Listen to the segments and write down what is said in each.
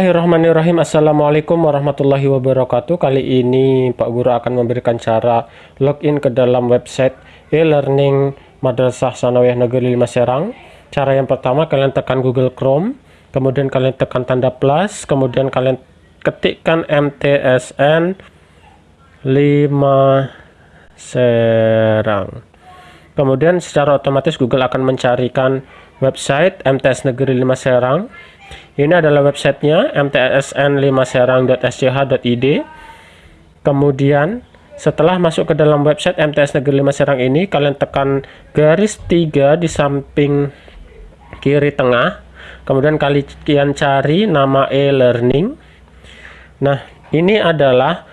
Bismillahirrahmanirrahim. Assalamualaikum warahmatullahi wabarakatuh. Kali ini Pak Guru akan memberikan cara login ke dalam website e-learning Madrasah Sanawiyah Negeri 5 Serang. Cara yang pertama kalian tekan Google Chrome Kemudian kalian tekan tanda plus Kemudian kalian ketikkan MTSN 5 Serang. Kemudian secara otomatis Google akan mencarikan website MTS Negeri 5 Serang ini adalah websitenya mtsn5serang.sch.id. Kemudian setelah masuk ke dalam website MTS Negeri 5 Serang ini, kalian tekan garis 3 di samping kiri tengah. Kemudian kalian cari nama e-learning. Nah, ini adalah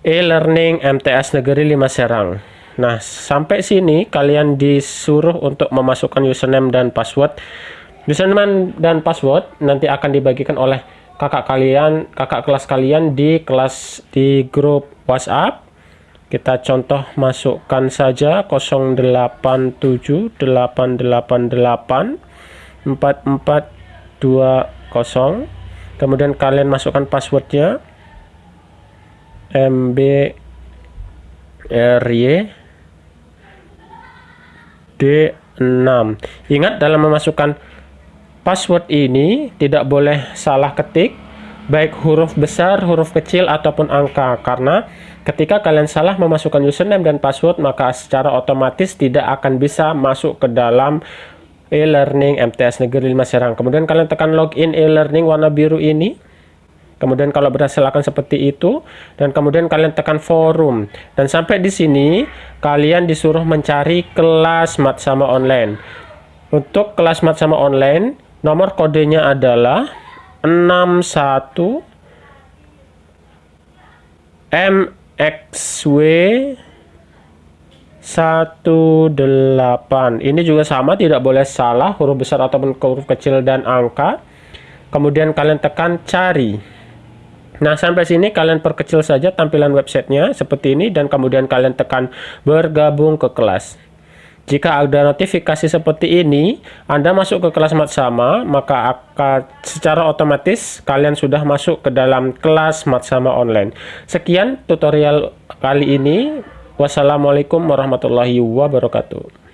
e-learning MTS Negeri 5 Serang. Nah, sampai sini kalian disuruh untuk memasukkan username dan password username dan password nanti akan dibagikan oleh kakak kalian, kakak kelas kalian di kelas di grup WhatsApp. Kita contoh masukkan saja 0878884420. Kemudian kalian masukkan passwordnya MBRY D6. Ingat dalam memasukkan Password ini tidak boleh salah ketik, baik huruf besar, huruf kecil, ataupun angka. Karena ketika kalian salah memasukkan username dan password, maka secara otomatis tidak akan bisa masuk ke dalam e-learning MTS Negeri 5 Serang. Kemudian kalian tekan login e-learning warna biru ini. Kemudian kalau berhasil akan seperti itu dan kemudian kalian tekan forum dan sampai di sini kalian disuruh mencari kelas mat sama online. Untuk kelas mat sama online Nomor kodenya adalah 61 MXW 18 ini juga sama tidak boleh salah huruf besar ataupun huruf kecil dan angka. Kemudian kalian tekan cari. Nah sampai sini kalian perkecil saja tampilan websitenya seperti ini dan kemudian kalian tekan bergabung ke kelas jika ada notifikasi seperti ini, Anda masuk ke kelas mat sama, maka akan secara otomatis kalian sudah masuk ke dalam kelas mat sama online. Sekian tutorial kali ini. Wassalamualaikum warahmatullahi wabarakatuh.